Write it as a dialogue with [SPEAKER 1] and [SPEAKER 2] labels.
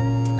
[SPEAKER 1] you.